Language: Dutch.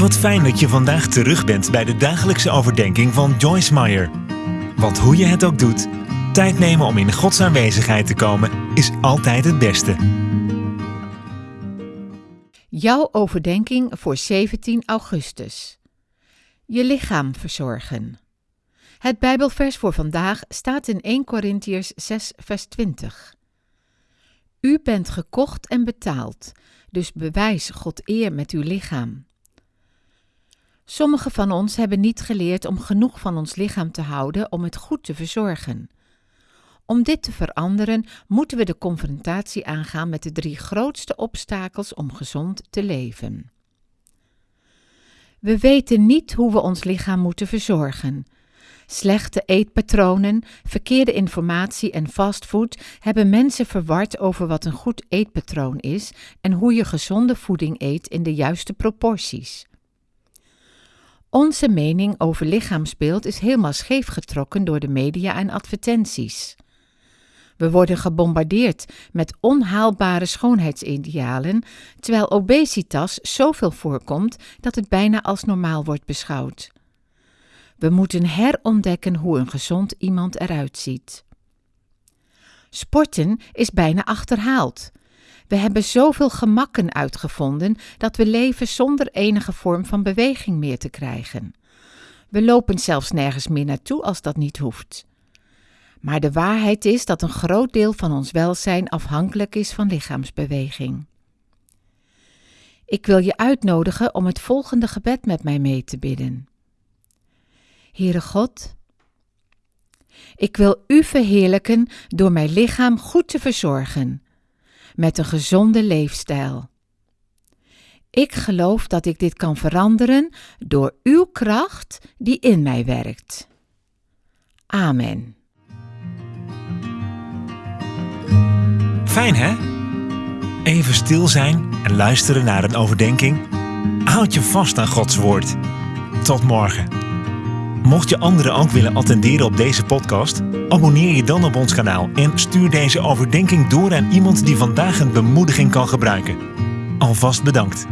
Wat fijn dat je vandaag terug bent bij de dagelijkse overdenking van Joyce Meyer. Want hoe je het ook doet, tijd nemen om in Gods aanwezigheid te komen is altijd het beste. Jouw overdenking voor 17 augustus. Je lichaam verzorgen. Het Bijbelvers voor vandaag staat in 1 Korintiërs 6, vers 20. U bent gekocht en betaald, dus bewijs God eer met uw lichaam. Sommigen van ons hebben niet geleerd om genoeg van ons lichaam te houden om het goed te verzorgen. Om dit te veranderen, moeten we de confrontatie aangaan met de drie grootste obstakels om gezond te leven. We weten niet hoe we ons lichaam moeten verzorgen. Slechte eetpatronen, verkeerde informatie en fastfood hebben mensen verward over wat een goed eetpatroon is en hoe je gezonde voeding eet in de juiste proporties. Onze mening over lichaamsbeeld is helemaal scheef getrokken door de media en advertenties. We worden gebombardeerd met onhaalbare schoonheidsidealen, terwijl obesitas zoveel voorkomt dat het bijna als normaal wordt beschouwd. We moeten herontdekken hoe een gezond iemand eruit ziet. Sporten is bijna achterhaald. We hebben zoveel gemakken uitgevonden dat we leven zonder enige vorm van beweging meer te krijgen. We lopen zelfs nergens meer naartoe als dat niet hoeft. Maar de waarheid is dat een groot deel van ons welzijn afhankelijk is van lichaamsbeweging. Ik wil je uitnodigen om het volgende gebed met mij mee te bidden. Heere God, ik wil U verheerlijken door mijn lichaam goed te verzorgen, met een gezonde leefstijl. Ik geloof dat ik dit kan veranderen door Uw kracht die in mij werkt. Amen. Fijn hè? Even stil zijn en luisteren naar een overdenking. Houd je vast aan Gods woord. Tot morgen. Mocht je anderen ook willen attenderen op deze podcast, abonneer je dan op ons kanaal en stuur deze overdenking door aan iemand die vandaag een bemoediging kan gebruiken. Alvast bedankt.